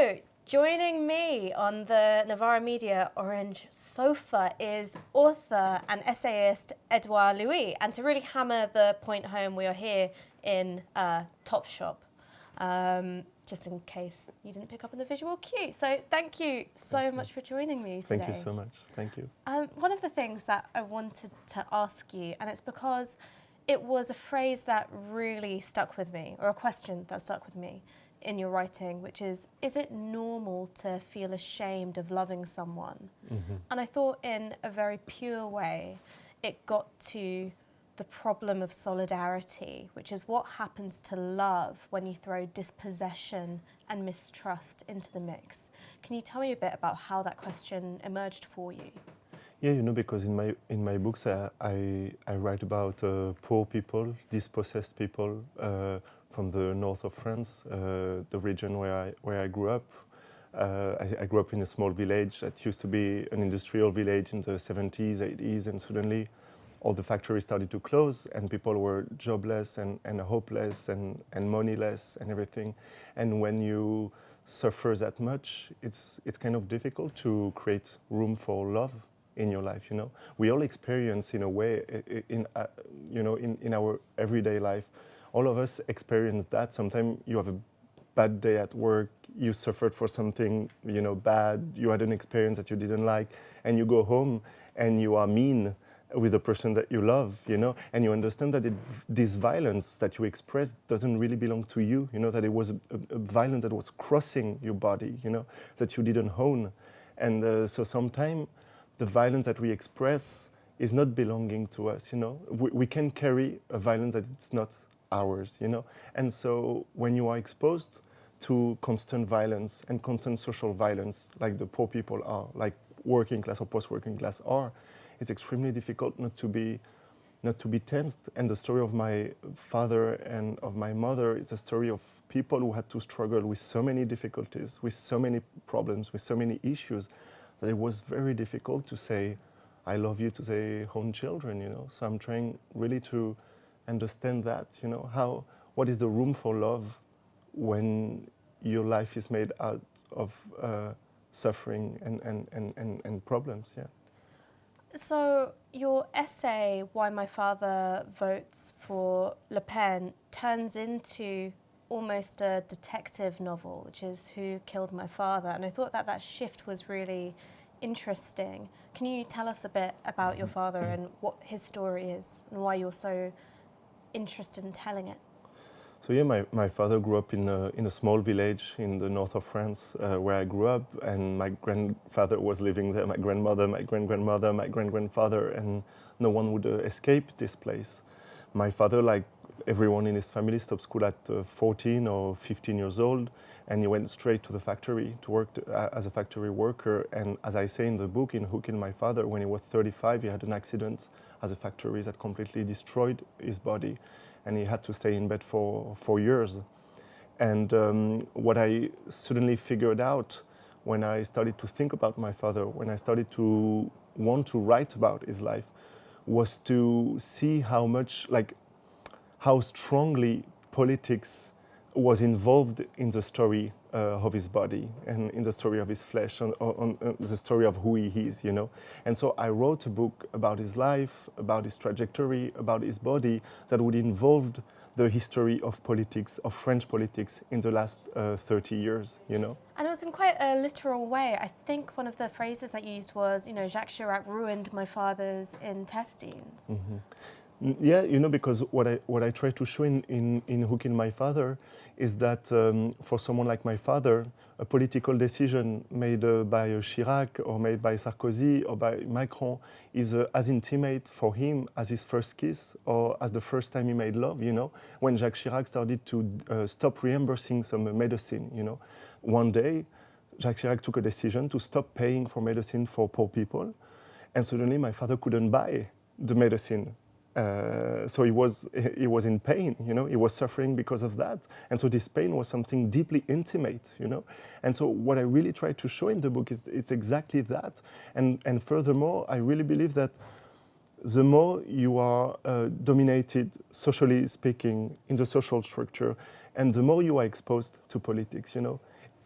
So, joining me on the Novara Media Orange sofa is author and essayist Edouard Louis. And to really hammer the point home, we are here in uh, Topshop, um, just in case you didn't pick up on the visual cue. So thank you so much for joining me today. Thank you so much. Thank you. Um, one of the things that I wanted to ask you, and it's because it was a phrase that really stuck with me, or a question that stuck with me, in your writing, which is, is it normal to feel ashamed of loving someone? Mm -hmm. And I thought in a very pure way, it got to the problem of solidarity, which is what happens to love when you throw dispossession and mistrust into the mix. Can you tell me a bit about how that question emerged for you? Yeah, you know, because in my in my books I I, I write about uh, poor people, dispossessed people, uh, from the north of France, uh, the region where I, where I grew up. Uh, I, I, grew up in a small village that used to be an industrial village in the 70s, 80s, and suddenly all the factories started to close and people were jobless and, and hopeless and, and moneyless and everything. And when you suffer that much, it's, it's kind of difficult to create room for love in your life, you know. We all experience in a way, in, uh, you know, in, in our everyday life, all of us experience that. Sometimes you have a bad day at work, you suffered for something, you know, bad, you had an experience that you didn't like, and you go home and you are mean with the person that you love, you know, and you understand that it, this violence that you express doesn't really belong to you, you know, that it was a, a, violence that was crossing your body, you know, that you didn't own. And uh, so sometimes the violence that we express is not belonging to us, you know. We, we can carry a violence that it's not ours, you know? And so when you are exposed to constant violence and constant social violence, like the poor people are, like working class or post-working class are, it's extremely difficult not to be not to be tensed. And the story of my father and of my mother is a story of people who had to struggle with so many difficulties, with so many problems, with so many issues, that it was very difficult to say, I love you to their own children, you know. So I'm trying really to understand that, you know, how, what is the room for love when your life is made out of uh, suffering and, and, and, and, and problems, yeah. So your essay, Why My Father Votes for Le Pen, turns into almost a detective novel, which is Who Killed My Father? And I thought that that shift was really interesting. Can you tell us a bit about your father and what his story is and why you're so interested in telling it? So yeah, my, my father grew up in a, in a small village in the north of France uh, where I grew up and my grandfather was living there, my grandmother, my grand-grandmother, my grand-grandfather and no one would uh, escape this place. My father, like everyone in his family, stopped school at uh, 14 or 15 years old and he went straight to the factory to work to, uh, as a factory worker and as I say in the book, in Killed My Father, when he was 35 he had an accident as a factory that completely destroyed his body and he had to stay in bed for four years. And um, what I suddenly figured out when I started to think about my father, when I started to want to write about his life, was to see how much, like, how strongly politics was involved in the story uh, of his body and in the story of his flesh, on, on, on, the story of who he is, you know. And so I wrote a book about his life, about his trajectory, about his body that would involve the history of politics, of French politics in the last uh, 30 years, you know. And it was in quite a literal way. I think one of the phrases that you used was, you know, Jacques Chirac ruined my father's intestines. Mm -hmm. Yeah, you know, because what I, what I try to show in, in, in My Father is that um, for someone like my father, a political decision made uh, by uh, Chirac or made by Sarkozy or by Macron is uh, as intimate for him as his first kiss or as the first time he made love, you know, when Jacques Chirac started to uh, stop reimbursing some medicine, you know. One day, Jacques Chirac took a decision to stop paying for medicine for poor people, and suddenly my father couldn't buy the medicine uh, so he was, he was in pain, you know, he was suffering because of that. And so this pain was something deeply intimate, you know. And so what I really try to show in the book is it's exactly that. And, and furthermore, I really believe that the more you are uh, dominated, socially speaking, in the social structure, and the more you are exposed to politics, you know,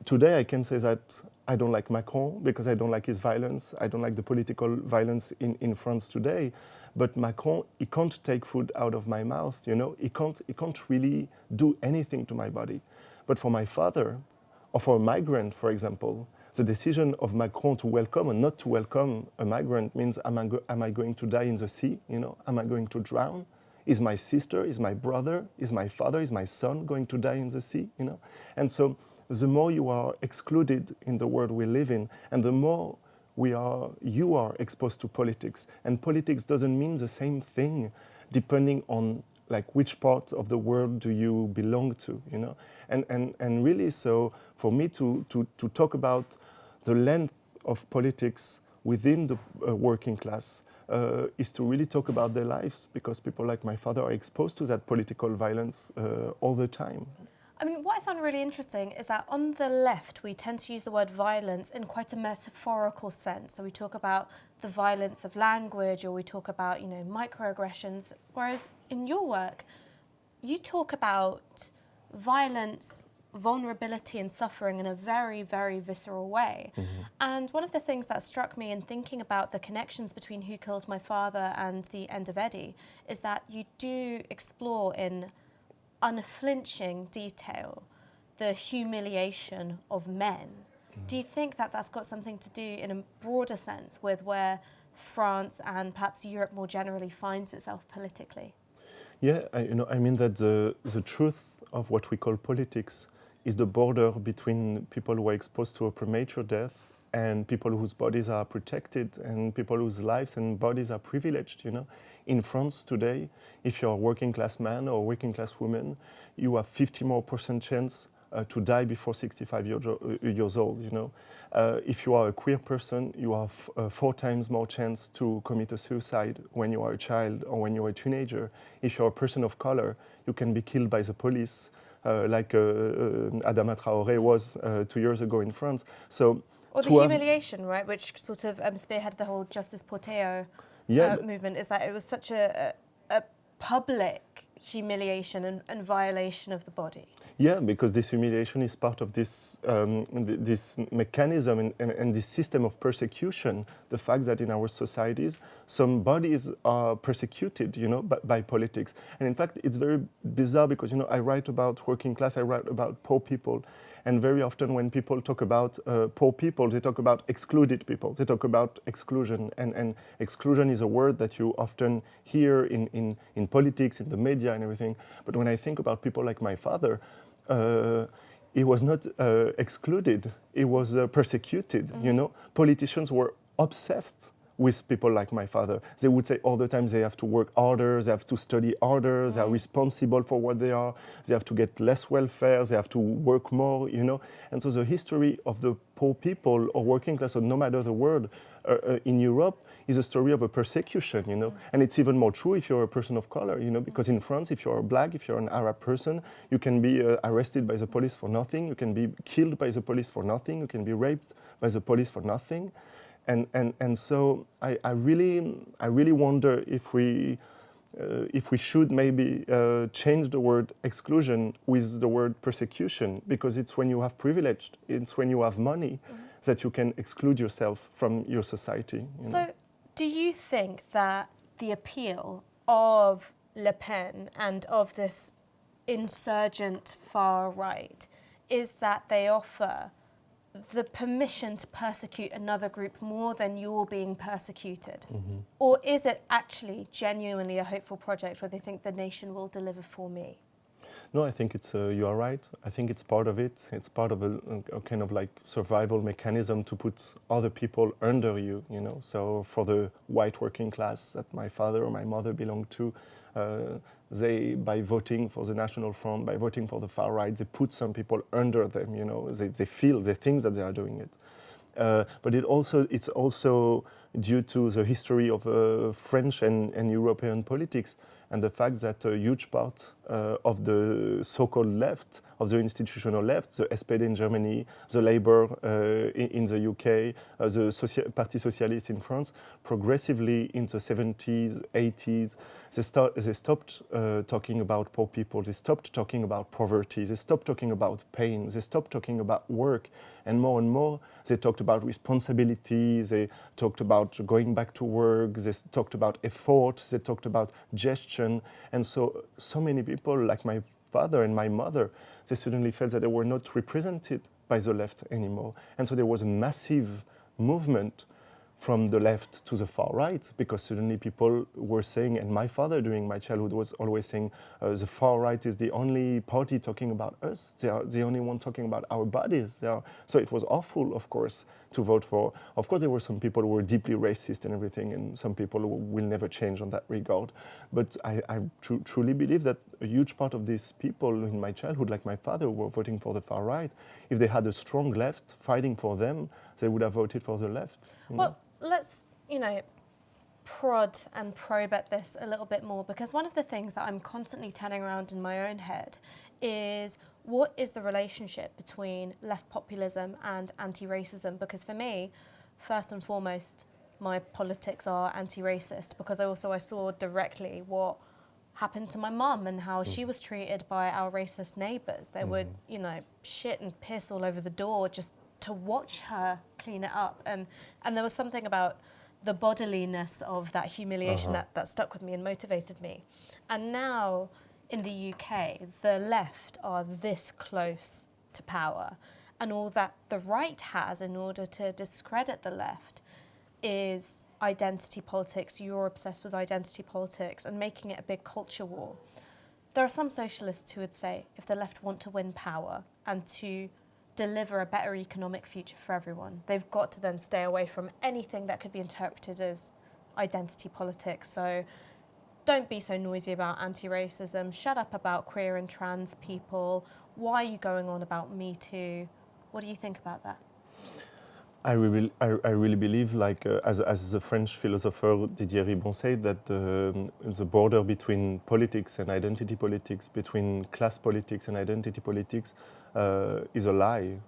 today I can say that I don't like Macron because I don't like his violence. I don't like the political violence in, in France today. But Macron, he can't take food out of my mouth, you know? He can't, he can't really do anything to my body. But for my father, or for a migrant, for example, the decision of Macron to welcome or not to welcome a migrant means am I, am I going to die in the sea? You know, am I going to drown? Is my sister, is my brother, is my father, is my son going to die in the sea? You know, and so the more you are excluded in the world we live in, and the more we are, you are exposed to politics. And politics doesn't mean the same thing depending on like which part of the world do you belong to, you know? And, and, and really, so for me to, to, to talk about the length of politics within the uh, working class uh, is to really talk about their lives because people like my father are exposed to that political violence uh, all the time. I mean, what I found really interesting is that on the left, we tend to use the word violence in quite a metaphorical sense. So we talk about the violence of language or we talk about, you know, microaggressions. Whereas in your work, you talk about violence, vulnerability and suffering in a very, very visceral way. Mm -hmm. And one of the things that struck me in thinking about the connections between Who Killed My Father and The End of Eddie is that you do explore in unflinching detail the humiliation of men. Mm. Do you think that that's got something to do in a broader sense with where France and perhaps Europe more generally finds itself politically? Yeah, I, you know, I mean that the, the truth of what we call politics is the border between people who are exposed to a premature death and people whose bodies are protected and people whose lives and bodies are privileged, you know. In France today, if you're a working class man or a working class woman, you have 50 more percent chance to die before 65 year, uh, years old, you know. Uh, if you are a queer person, you have uh, four times more chance to commit a suicide when you are a child or when you're a teenager. If you're a person of color, you can be killed by the police, uh, like uh, Adama Traoré was two years ago in France. So or the humiliation, right, which sort of um, spearheaded the whole Justice pour Théo yeah. uh, movement, is that it was such a, a, a public humiliation and, and, violation of the body. Yeah, because this humiliation is part of this, um, th this mechanism and, and, and, this system of persecution, the fact that in our societies, some bodies are persecuted, you know, by, by, politics. And in fact, it's very bizarre because, you know, I write about working class, I write about poor people, and very often when people talk about uh, poor people, they talk about excluded people. They talk about exclusion. And, and exclusion is a word that you often hear in, in, in politics, in the media and everything. But when I think about people like my father, uh, he was not uh, excluded, he was uh, persecuted, mm -hmm. you mm-hmm. know. Politicians were obsessed with people like my father. They would say all the time they have to work harder, they have to study harder, they are mm. responsible for what they are, they have to get less welfare, they have to work more, you know. And so the history of the poor people or working class, or no matter the world, in Europe is a story of a persecution, you know. Mm. And it's even more true if you're a person of color, you know, because in France, if you're black, if you're an Arab person, you can be uh, arrested by the police for nothing, you can be killed by the police for nothing, you can be raped by the police for nothing. And, and, and so I, I, really, I really wonder if we, uh, if we should maybe uh, change the word exclusion with the word persecution, because it's when you have privilege, it's when you have money mm -hmm. That you can exclude yourself from your society. You so know? do you think that the appeal of Le Pen and of this insurgent far right is that they offer the permission to persecute another group more than you're being persecuted? Mm -hmm. Or is it actually genuinely a hopeful project where they think the nation will deliver for me? No, I think it's, uh, you are right. I think it's part of it. It's part of a, a, kind of like survival mechanism to put other people under you, you know. So for the white working class that my father or my mother belonged to, uh, they, by voting for the National Front, by voting for the far right, they put some people under them, you know, they, they feel, they think that they are doing it. Uh, but it also, it's also due to the history of uh, French and, and, European politics and the fact that a huge part uh, of the so-called left of the institutional left, the SPD in Germany, the Labour uh, in, in, the UK, uh, the Parti Socialiste in France, progressively in the 70s, 80s, they, they stopped uh, talking about poor people, they stopped talking about poverty, they stopped talking about pain, they stopped talking about work, and more and more they talked about responsibility, they talked about going back to work, they talked about effort, they talked about gestion, and so, so many people like my father and my mother, they suddenly felt that they were not represented by the left anymore. And so there was a massive movement from the left to the far right because suddenly people were saying, and my father during my childhood was always saying, uh, the far right is the only party talking about us. They are the only one talking about our bodies. So it was awful, of course, to vote for. Of course, there were some people who were deeply racist and everything, and some people who will never change on that regard. But I, I tr truly believe that a huge part of these people in my childhood, like my father, were voting for the far right. If they had a strong left fighting for them, they would have voted for the left. Well, let's, you know, prod and probe at this a little bit more because one of the things that I'm constantly turning around in my own head is what is the relationship between left populism and anti-racism? Because for me, first and foremost, my politics are anti-racist because I also I saw directly what happened to my mum and how mm. she was treated by our racist neighbours. They mm. would, you know, shit and piss all over the door just to watch her clean it up. And, and there was something about the bodiliness of that humiliation uh -huh. that, that stuck with me and motivated me. And now in the UK, the left are this close to power. And all that the right has in order to discredit the left is identity politics. You're obsessed with identity politics and making it a big culture war. There are some socialists who would say if the left want to win power and to deliver a better economic future for everyone. They've got to then stay away from anything that could be interpreted as identity politics. So don't be so noisy about anti-racism. Shut up about queer and trans people. Why are you going on about Me Too? What do you think about that? I really, I, I really believe, like uh, as, as the French philosopher Didier Eribon said, that uh, the border between politics and identity politics, between class politics and identity politics, uh, is a lie.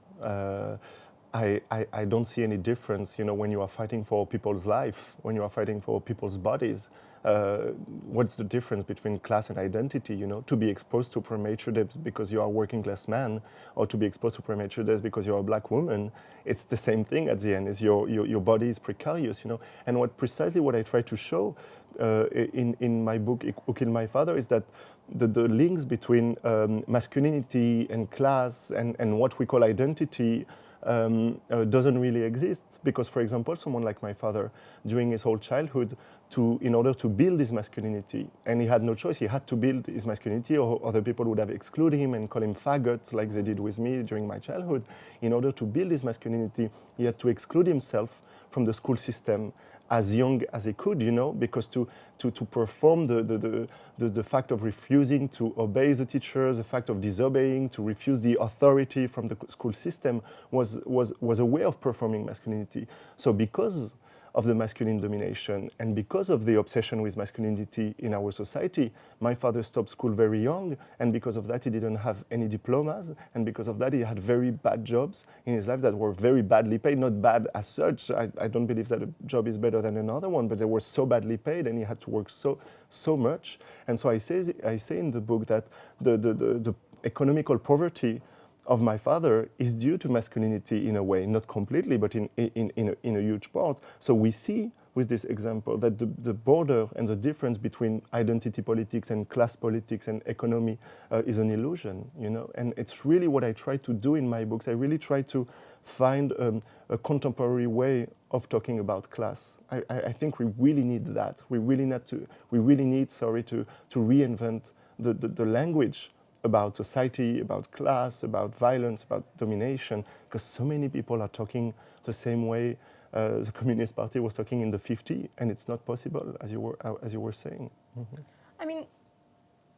I, I, I, don't see any difference, you know, when you are fighting for people's life, when you are fighting for people's bodies. Uh, what's the difference between class and identity, you know, to be exposed to premature death because you are a working class man or to be exposed to premature death because you're a black woman, it's the same thing at the end, is your, your, your body is precarious, you know. And what precisely what I try to show uh, in, in my book, Who Killed My Father, is that the, the links between um, masculinity and class and, and what we call identity um, uh, doesn't really exist because, for example, someone like my father, during his whole childhood, to, in order to build his masculinity, and he had no choice, he had to build his masculinity or other people would have excluded him and call him faggot like they did with me during my childhood. In order to build his masculinity, he had to exclude himself from the school system as young as he could, you know, because to, to, to perform the, the, the, the, the fact of refusing to obey the teachers, the fact of disobeying, to refuse the authority from the school system was, was, was a way of performing masculinity. So because of the masculine domination. And because of the obsession with masculinity in our society, my father stopped school very young, and because of that he didn't have any diplomas, and because of that he had very bad jobs in his life that were very badly paid, not bad as such. I, I don't believe that a job is better than another one, but they were so badly paid and he had to work so, so much. And so I say, I say in the book that the, the, the, the economical poverty of my father is due to masculinity in a way, not completely, but in, in, in, a, in a huge part. So we see with this example that the, the, border and the difference between identity politics and class politics and economy uh, is an illusion, you know, and it's really what I try to do in my books. I really try to find um, a contemporary way of talking about class. I, I, I, think we really need that. We really need to, we really need, sorry, to, to reinvent the, the, the language about society, about class, about violence, about domination, because so many people are talking the same way uh, the Communist Party was talking in the 50s, and it's not possible, as you were, uh, as you were saying. Mm -hmm. I mean,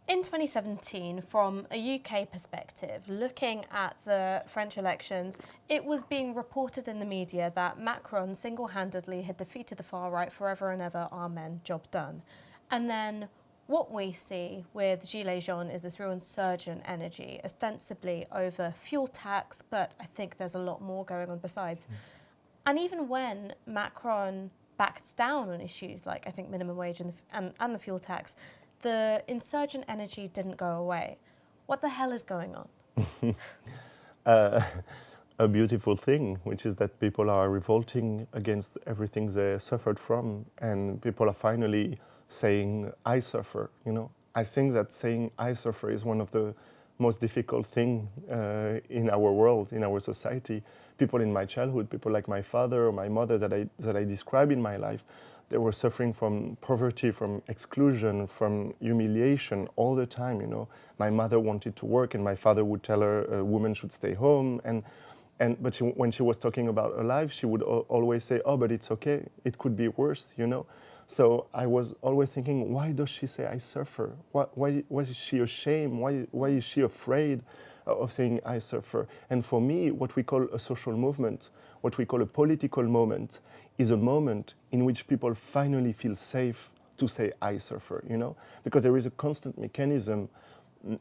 in 2017, from a UK perspective, looking at the French elections, it was being reported in the media that Macron single-handedly had defeated the far right forever and ever, amen, job done. And then what we see with Gilets jaunes is this real insurgent energy, ostensibly over fuel tax, but I think there's a lot more going on besides. Mm. And even when Macron backed down on issues like, I think, minimum wage and the, and, and the fuel tax, the insurgent energy didn't go away. What the hell is going on? uh, a beautiful thing, which is that people are revolting against everything they suffered from, and people are finally saying, I suffer, you know. I think that saying I suffer is one of the most difficult thing uh, in our world, in our society. People in my childhood, people like my father or my mother that I, that I describe in my life, they were suffering from poverty, from exclusion, from humiliation all the time, you know. My mother wanted to work and my father would tell her a woman should stay home. And, and, but she, when she was talking about her life, she would always say, oh, but it's okay. It could be worse, you know. So I was always thinking, why does she say I suffer? Why, why, why is she ashamed? Why, why is she afraid of saying I suffer? And for me, what we call a social movement, what we call a political moment, is a moment in which people finally feel safe to say I suffer, you know? Because there is a constant mechanism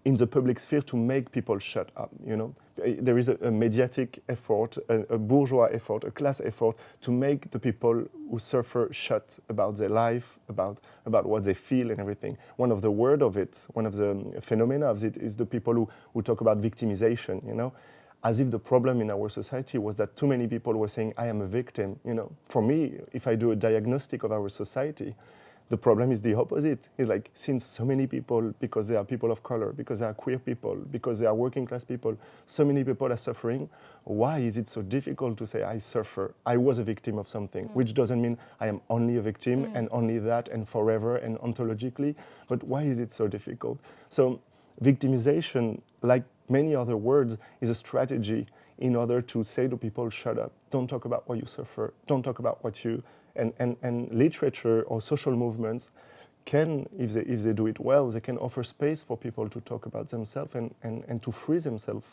in the public sphere to make people shut up, you know. There is a, a mediatic effort, a, a, bourgeois effort, a class effort to make the people who suffer shut about their life, about, about what they feel and everything. One of the word of it, one of the phenomena of it is the people who, who talk about victimization, you know. As if the problem in our society was that too many people were saying, I am a victim, you know. For me, if I do a diagnostic of our society, the problem is the opposite. It's like since so many people, because they are people of color, because they are queer people, because they are working class people, so many people are suffering. Why is it so difficult to say I suffer? I was a victim of something, mm. which doesn't mean I am only a victim mm. and only that and forever and ontologically. But why is it so difficult? So victimization, like many other words, is a strategy in order to say to people, shut up, don't talk about what you suffer, don't talk about what you and, and, and literature or social movements can, if they, if they do it well, they can offer space for people to talk about themselves and, and, and to free themselves.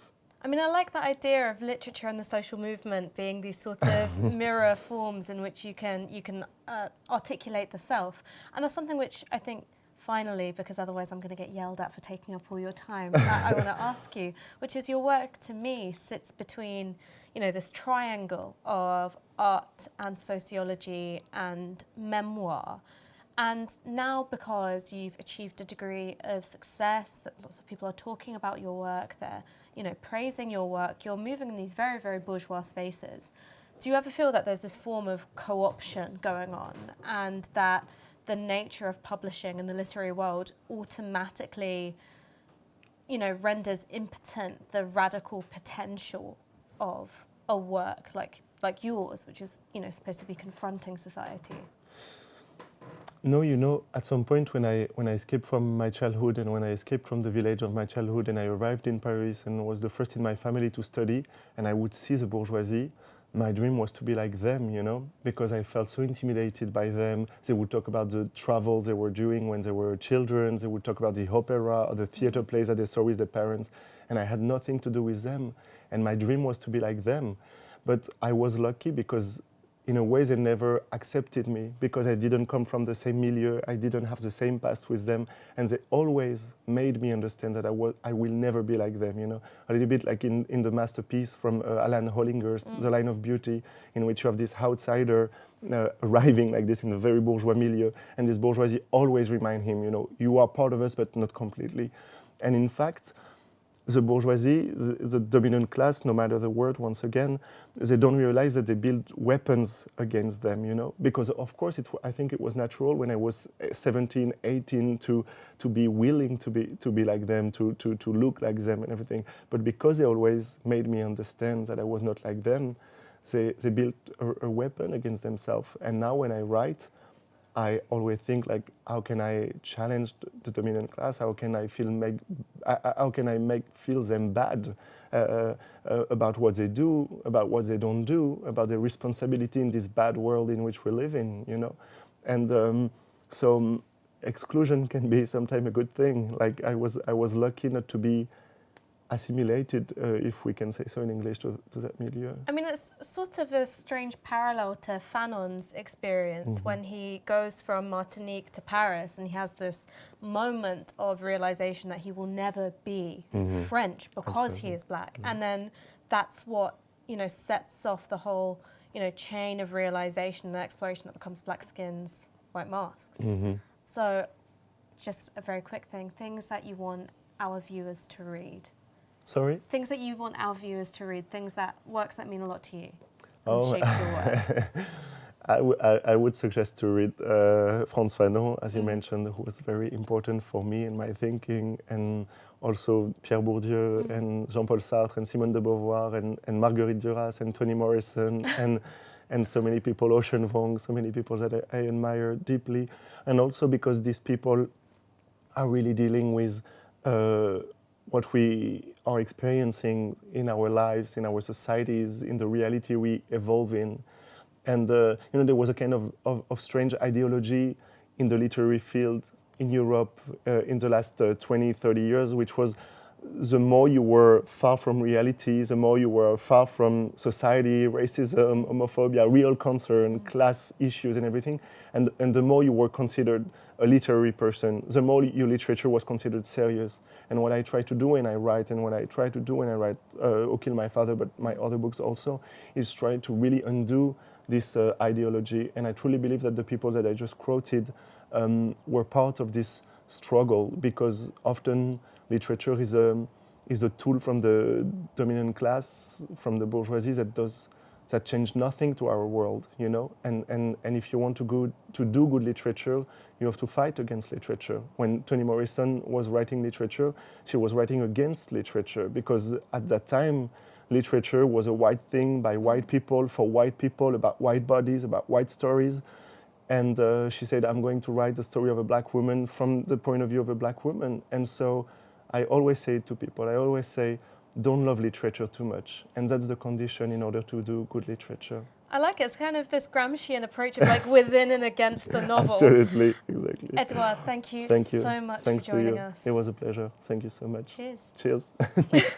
I mean, I like the idea of literature and the social movement being these sort of mirror forms in which you can, you can uh, articulate the self. And that's something which I think, finally, because otherwise I'm going to get yelled at for taking up all your time, I, I want to ask you, which is your work to me sits between you know, this triangle of art and sociology and memoir. And now because you've achieved a degree of success, that lots of people are talking about your work, they're, you know, praising your work, you're moving in these very, very bourgeois spaces. Do you ever feel that there's this form of co-option going on and that the nature of publishing in the literary world automatically, you know, renders impotent the radical potential of a work like like yours, which is you know supposed to be confronting society? No, you know, at some point when I when I escaped from my childhood and when I escaped from the village of my childhood and I arrived in Paris and was the first in my family to study and I would see the bourgeoisie, my dream was to be like them, you know, because I felt so intimidated by them. They would talk about the travel they were doing when they were children. They would talk about the opera or the theater plays that they saw with their parents. And I had nothing to do with them and my dream was to be like them. But I was lucky because in a way they never accepted me because I didn't come from the same milieu, I didn't have the same past with them, and they always made me understand that I, was, I will never be like them, you know. A little bit like in, in the masterpiece from uh, Alan Hollinghurst's mm. The Line of Beauty, in which you have this outsider uh, arriving like this in a very bourgeois milieu, and this bourgeoisie always remind him, you know, you are part of us, but not completely. And in fact, the bourgeoisie, the, the, dominant class, no matter the word, once again, they don't realize that they build weapons against them, you know? Because of course, it, I think it was natural when I was eh, 17, 18 to, to be willing to be, to be like them, to, to, to look like them and everything. But because they always made me understand that I was not like them, they, they built a, a weapon against themselves. And now when I write, I always think like, how can I challenge the dominant class? How can I feel make, how can I make feel them bad uh, uh, about what they do, about what they don't do, about their responsibility in this bad world in which we live in, you know? And um, so um, exclusion can be sometimes a good thing. Like I was, I was lucky not to be assimilated, uh, if we can say so in English, to, to that milieu. I mean, it's sort of a strange parallel to Fanon's experience Mhm. when he goes from Martinique to Paris and he has this moment of realization that he will never be Mhm. French because Absolutely. he is black. Mhm. And then that's what, you know, sets off the whole, you know, chain of realization and exploration that becomes black skins, white masks. Mhm. So, just a very quick thing things that you want our viewers to read. Sorry? Things that you want our viewers to read, things that works that mean a lot to you. and Oh. shaped your work. I, I, I would suggest to read uh, Frantz Fanon, as you Mhm. mentioned, who was very important for me in my thinking, and also Pierre Bourdieu Mhm. and Jean-Paul Sartre and Simone de Beauvoir and, and Marguerite Duras and Toni Morrison and and so many people, Ocean Vuong, so many people that I, I admire deeply, and also because these people are really dealing with uh, what we are experiencing in our lives, in our societies, in the reality we evolve in. And uh, you know, there was a kind of, of, of strange ideology in the literary field in Europe uh, in the last uh, 20, 30 years, which was the more you were far from reality, the more you were far from society, racism, homophobia, real concern, class issues, and everything, and, and the more you were considered a literary person, the more your literature was considered serious. And what I try to do when I write, and what I try to do when I write uh, O Kill My Father, but my other books also, is try to really undo this uh, ideology. And I truly believe that the people that I just quoted um, were part of this struggle because often literature is a, is a tool from the dominant class, from the bourgeoisie that does that change nothing to our world, you know. And, and, and if you want to, go, to do good literature, you have to fight against literature. When Toni Morrison was writing literature, she was writing against literature because at that time, literature was a white thing by white people for white people about white bodies, about white stories. And uh, she said, I'm going to write the story of a black woman from the point of view of a black woman. And so I always say it to people, I always say, don't love literature too much. And that's the condition in order to do good literature. I like it. It's kind of this Gramscian approach of like within and against the novel. Absolutely, exactly. Edouard, thank you Thank you. so much Thanks for joining us. It was a pleasure. Thank you so much. Cheers. Cheers.